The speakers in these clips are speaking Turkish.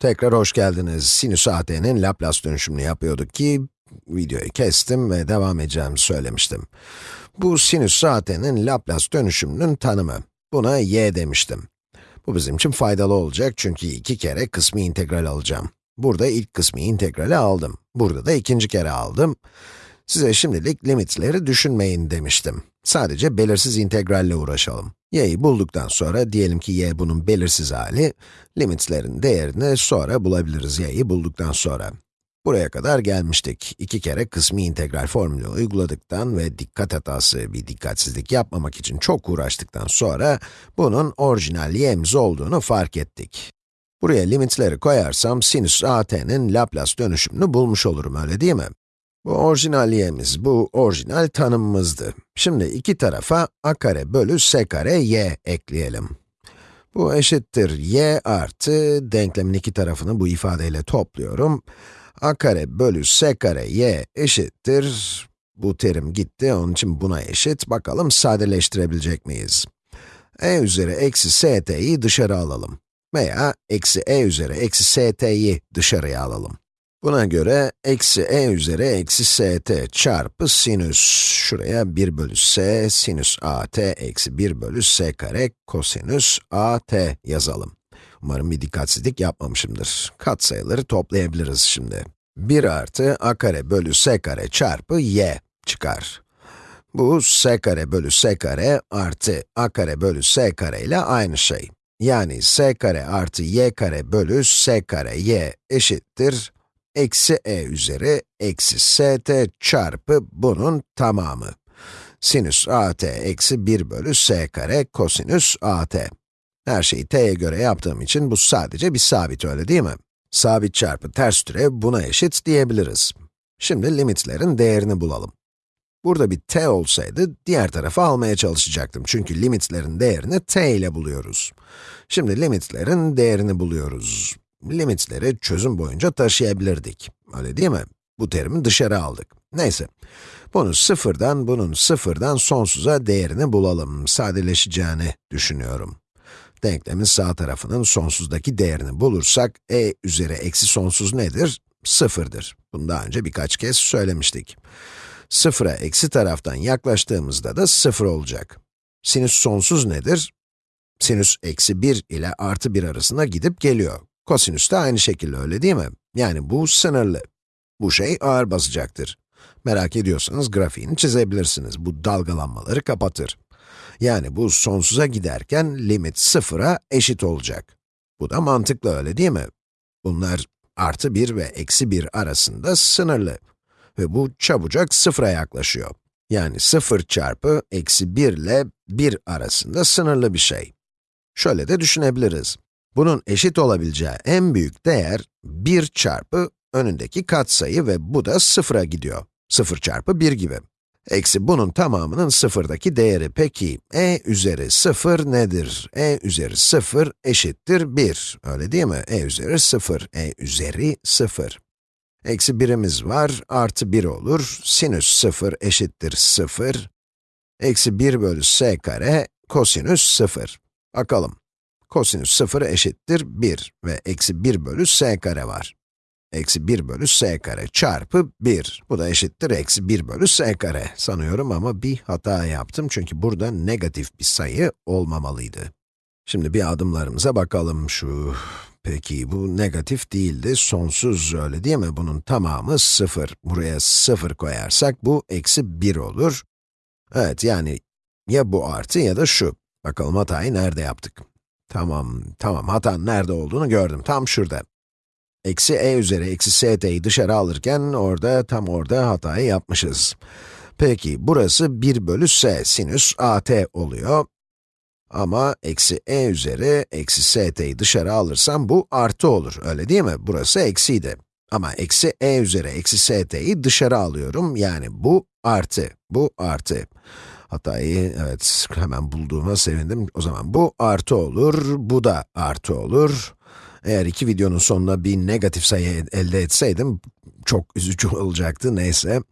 Tekrar hoş geldiniz. Sinüs AT'nin Laplace dönüşümünü yapıyorduk ki, videoyu kestim ve devam edeceğimi söylemiştim. Bu sinüs AT'nin Laplace dönüşümünün tanımı. Buna y demiştim. Bu bizim için faydalı olacak çünkü iki kere kısmi integral alacağım. Burada ilk kısmi integrali aldım. Burada da ikinci kere aldım. Size şimdilik limitleri düşünmeyin demiştim. Sadece belirsiz integralle uğraşalım. Y'yi bulduktan sonra, diyelim ki y bunun belirsiz hali, limitlerin değerini sonra bulabiliriz y'yi bulduktan sonra. Buraya kadar gelmiştik. İki kere kısmi integral formülü uyguladıktan ve dikkat hatası bir dikkatsizlik yapmamak için çok uğraştıktan sonra, bunun orijinal y'miz olduğunu fark ettik. Buraya limitleri koyarsam sinüs at'nin Laplace dönüşümünü bulmuş olurum, öyle değil mi? Bu orijinal y'miz, bu orijinal tanımımızdı. Şimdi iki tarafa a kare bölü s kare y ekleyelim. Bu eşittir y artı, denklemin iki tarafını bu ifadeyle topluyorum. a kare bölü s kare y eşittir, bu terim gitti, onun için buna eşit. Bakalım sadeleştirebilecek miyiz? e üzeri eksi st'yi dışarı alalım. Veya eksi e üzeri eksi st'yi dışarıya alalım. Buna göre, eksi e üzeri eksi st çarpı sinüs, şuraya 1 bölü s, sinüs at eksi 1 bölü s kare kosinüs at yazalım. Umarım bir dikkatsizlik yapmamışımdır. Katsayıları toplayabiliriz şimdi. 1 artı a kare bölü s kare çarpı y çıkar. Bu s kare bölü s kare artı a kare bölü s kare ile aynı şey. Yani s kare artı y kare bölü s kare y eşittir eksi e üzeri eksi st çarpı bunun tamamı. Sinüs at eksi 1 bölü s kare kosinüs at. Her şeyi t'ye göre yaptığım için bu sadece bir sabit öyle değil mi? Sabit çarpı ters türev buna eşit diyebiliriz. Şimdi limitlerin değerini bulalım. Burada bir t olsaydı, diğer tarafı almaya çalışacaktım. Çünkü limitlerin değerini t ile buluyoruz. Şimdi limitlerin değerini buluyoruz limitleri çözüm boyunca taşıyabilirdik. Öyle değil mi? Bu terimi dışarı aldık. Neyse. Bunu sıfırdan, bunun sıfırdan sonsuza değerini bulalım. Sadeleşeceğini düşünüyorum. Denklemin sağ tarafının sonsuzdaki değerini bulursak, e üzeri eksi sonsuz nedir? Sıfırdır. Bunu daha önce birkaç kez söylemiştik. Sıfıra eksi taraftan yaklaştığımızda da sıfır olacak. Sinüs sonsuz nedir? Sinüs eksi 1 ile artı 1 arasında gidip geliyor. Kosinüs de aynı şekilde öyle değil mi? Yani bu sınırlı. Bu şey ağır basacaktır. Merak ediyorsanız grafiğini çizebilirsiniz. Bu dalgalanmaları kapatır. Yani bu sonsuza giderken limit sıfıra eşit olacak. Bu da mantıklı öyle değil mi? Bunlar artı 1 ve eksi 1 arasında sınırlı. Ve bu çabucak sıfıra yaklaşıyor. Yani 0 çarpı eksi 1 ile 1 arasında sınırlı bir şey. Şöyle de düşünebiliriz. Bunun eşit olabileceği en büyük değer 1 çarpı önündeki katsayı ve bu da sıfıra gidiyor. 0 çarpı 1 gibi. Eksi bunun tamamının sıfırdaki değeri. Peki, e üzeri 0 nedir? e üzeri 0 eşittir 1. Öyle değil mi? e üzeri 0, e üzeri 0. Eksi 1'imiz var, artı 1 olur. Sinüs 0 eşittir 0. Eksi 1 bölü s kare, kosinüs 0. Bakalım. Kosinüs 0 eşittir 1 ve eksi 1 bölü s kare var. Eksi 1 bölü s kare çarpı 1. Bu da eşittir eksi 1 bölü s kare sanıyorum ama bir hata yaptım çünkü burada negatif bir sayı olmamalıydı. Şimdi bir adımlarımıza bakalım şu. Peki bu negatif değildi, sonsuz öyle değil mi? Bunun tamamı 0. Buraya 0 koyarsak bu eksi 1 olur. Evet yani ya bu artı ya da şu. Bakalım hatayı nerede yaptık? Tamam, tamam. Hatanın nerede olduğunu gördüm. Tam şurada. Eksi e üzeri eksi st'yi dışarı alırken orada, tam orada hatayı yapmışız. Peki, burası 1 bölü s sinüs at oluyor. Ama eksi e üzeri eksi st'yi dışarı alırsam bu artı olur, öyle değil mi? Burası eksiydi. Ama eksi e üzeri eksi st'yi dışarı alıyorum, yani bu artı, bu artı. Hatayı, evet, hemen bulduğuma sevindim. O zaman bu artı olur, bu da artı olur. Eğer iki videonun sonuna bir negatif sayı elde etseydim, çok üzücü olacaktı, neyse.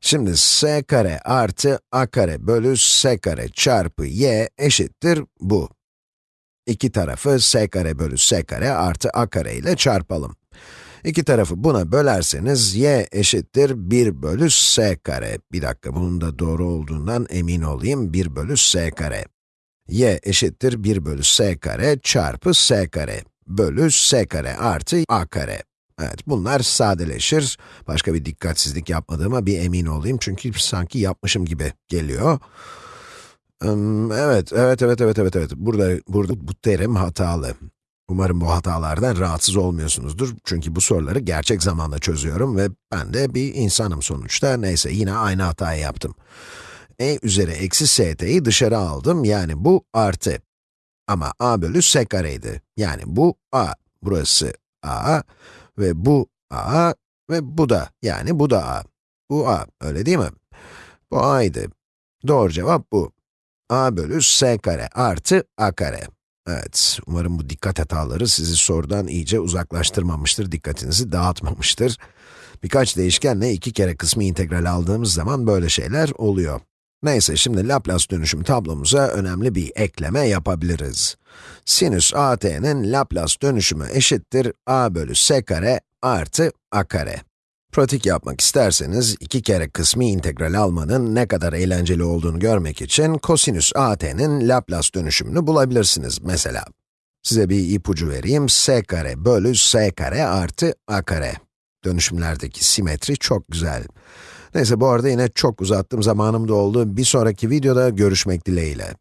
Şimdi s kare artı a kare bölü s kare çarpı y eşittir bu. İki tarafı s kare bölü s kare artı a kare ile çarpalım. İki tarafı buna bölerseniz y eşittir 1 bölü s kare. Bir dakika, bunun da doğru olduğundan emin olayım. 1 bölü s kare. y eşittir 1 bölü s kare çarpı s kare bölü s kare artı a kare. Evet, bunlar sadeleşir. Başka bir dikkatsizlik yapmadığıma bir emin olayım çünkü sanki yapmışım gibi geliyor. Evet, evet, evet, evet, evet, evet. Burada, burada bu terim hatalı. Umarım bu hatalardan rahatsız olmuyorsunuzdur. Çünkü bu soruları gerçek zamanda çözüyorum ve ben de bir insanım sonuçta. Neyse, yine aynı hatayı yaptım. e üzeri eksi st'yi dışarı aldım, yani bu artı. Ama a bölü s kareydi. Yani bu a, burası a ve bu a ve bu da, yani bu da a. Bu a, öyle değil mi? Bu a'ydı. Doğru cevap bu. a bölü s kare artı a kare. Evet, umarım bu dikkat hataları sizi sorudan iyice uzaklaştırmamıştır, dikkatinizi dağıtmamıştır. Birkaç değişkenle iki kere kısmi integral aldığımız zaman böyle şeyler oluyor. Neyse, şimdi Laplace dönüşüm tablomuza önemli bir ekleme yapabiliriz. Sinüs AT'nin Laplace dönüşümü eşittir a bölü s kare artı a kare. Pratik yapmak isterseniz, iki kere kısmi integral almanın ne kadar eğlenceli olduğunu görmek için kosinüs AT'nin Laplace dönüşümünü bulabilirsiniz mesela. Size bir ipucu vereyim, s kare bölü s kare artı a kare. Dönüşümlerdeki simetri çok güzel. Neyse bu arada yine çok uzattım, zamanım da oldu. Bir sonraki videoda görüşmek dileğiyle.